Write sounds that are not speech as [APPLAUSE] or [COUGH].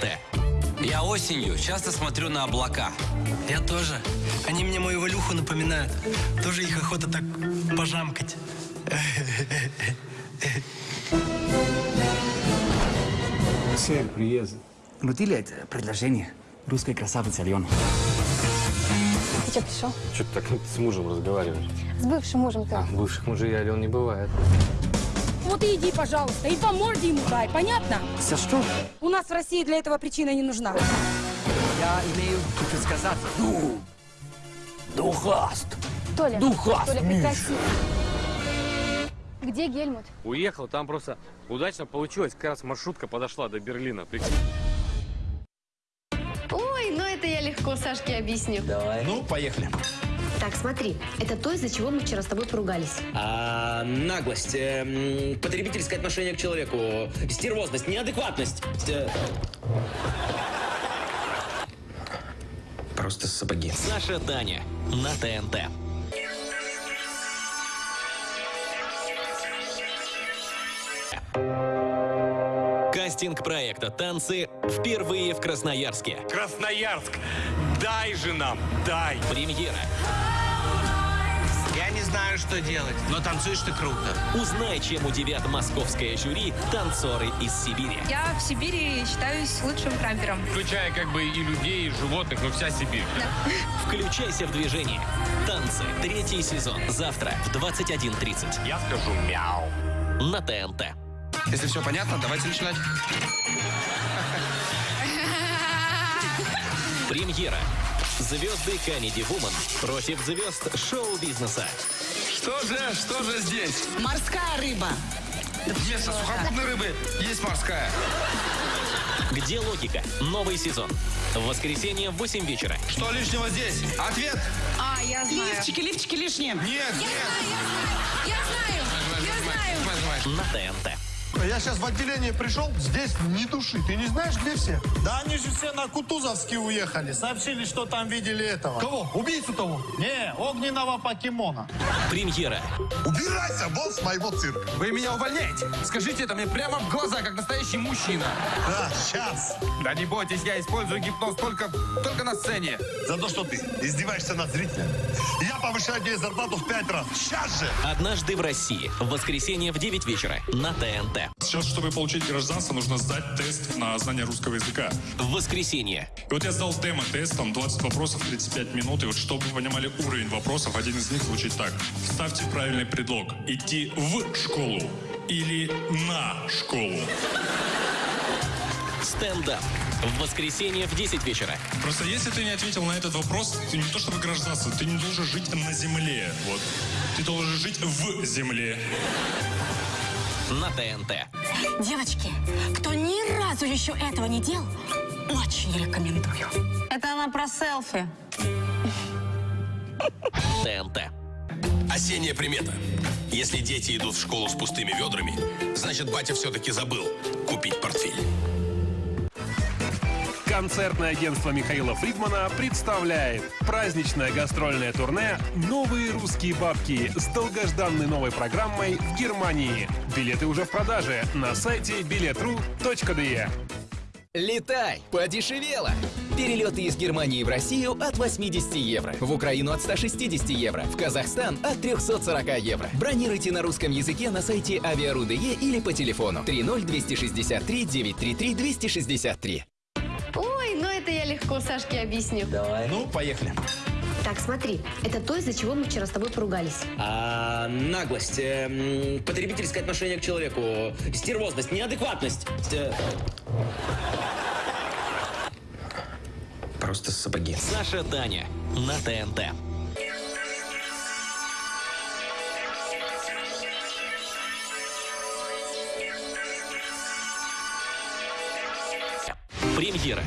Т. Я осенью часто смотрю на облака. Я тоже. Они мне мою Валюху напоминают. Тоже их охота так пожамкать. Цель приезда. Внутри это предложение русской красавицы Алены. Ты что, пришел? Что ты так с мужем разговариваешь? С бывшим мужем-то. А, бывших мужей Ален не бывает. Вот и иди, пожалуйста, и по морде ему дай, понятно? За что? У нас в России для этого причина не нужна. Я имею предсказать. Ну, духаст. Толя, Духас, Толя, прекрати. Где Гельмут? Уехал, там просто удачно получилось. Как раз маршрутка подошла до Берлина. Прикинь. Легко Сашке объясню. Ну, поехали. Так, смотри, это то, из-за чего мы вчера с тобой поругались. А, наглость, эм, потребительское отношение к человеку, стервозность, неадекватность. э. Просто сапоги. Саша Таня на ТНТ. Кастинг проекта «Танцы» впервые в Красноярске. Красноярск, дай же нам, дай. Премьера. Я не знаю, что делать, но танцуешь ты круто. Узнай, чем удивят московское жюри танцоры из Сибири. Я в Сибири считаюсь лучшим крампером. Включая как бы и людей, и животных, но вся Сибирь. Включайся в движение. Танцы. Третий сезон. Завтра в 21.30 Я скажу мяу. на ТНТ. Если все понятно, давайте начинать. [LAUGHS] Премьера. Звезды Comedy Woman против звезд шоу-бизнеса. Что же, что же здесь? Морская рыба. Вместо сухопутной рыбы есть морская. Где логика? Новый сезон. В воскресенье в 8 вечера. Что лишнего здесь? Ответ? А, я знаю. Лифчики, лифчики лишние. Нет, нет. Я знаю, я знаю. Нажимай, нажимай. На ТНТ. Я сейчас в отделение пришел, здесь ни души. Ты не знаешь, где все? Да они же все на Кутузовский уехали. Сообщили, что там видели этого. Кого? Убийцу того? Не, огненного покемона. Премьера. Убирайся, босс моего цирка. Вы меня увольняете? Скажите это мне прямо в глаза, как настоящий мужчина. Да, сейчас. Да не бойтесь, я использую гипноз только, только на сцене. За то, что ты издеваешься над зрителем. Я повышаю тебе зарплату в пять раз. Сейчас же. Однажды в России. В воскресенье в 9 вечера. На ТНТ. Сейчас, чтобы получить гражданство, нужно сдать тест на знание русского языка. В воскресенье. И вот я сдал демо-тест, там 20 вопросов, 35 минут. И вот чтобы вы понимали уровень вопросов, один из них звучит так. Вставьте правильный предлог. Идти в школу или на школу. Стендап. В воскресенье в 10 вечера. Просто если ты не ответил на этот вопрос, ты не то чтобы гражданство, ты не должен жить на земле. Вот. Ты должен жить в земле. На ТНТ. Девочки, кто ни разу еще этого не делал, очень рекомендую. Это она про селфи. ТНТ. Осенняя примета. Если дети идут в школу с пустыми ведрами, значит, батя все-таки забыл купить портфель. Концертное агентство Михаила Фридмана представляет праздничное гастрольное турне «Новые русские бабки» с долгожданной новой программой в Германии. Билеты уже в продаже на сайте biletru.de. Летай! Подешевело! Перелеты из Германии в Россию от 80 евро. В Украину от 160 евро. В Казахстан от 340 евро. Бронируйте на русском языке на сайте aviaru.de или по телефону 30263 933 263. Легко Сашке объясню. Ну, поехали. Так, смотри, это то, из-за чего мы вчера с тобой поругались. А, наглость, эм, потребительское отношение к человеку, стервозность, неадекватность. э. Просто сапоги. Саша Таня на ТНТ. Премьера.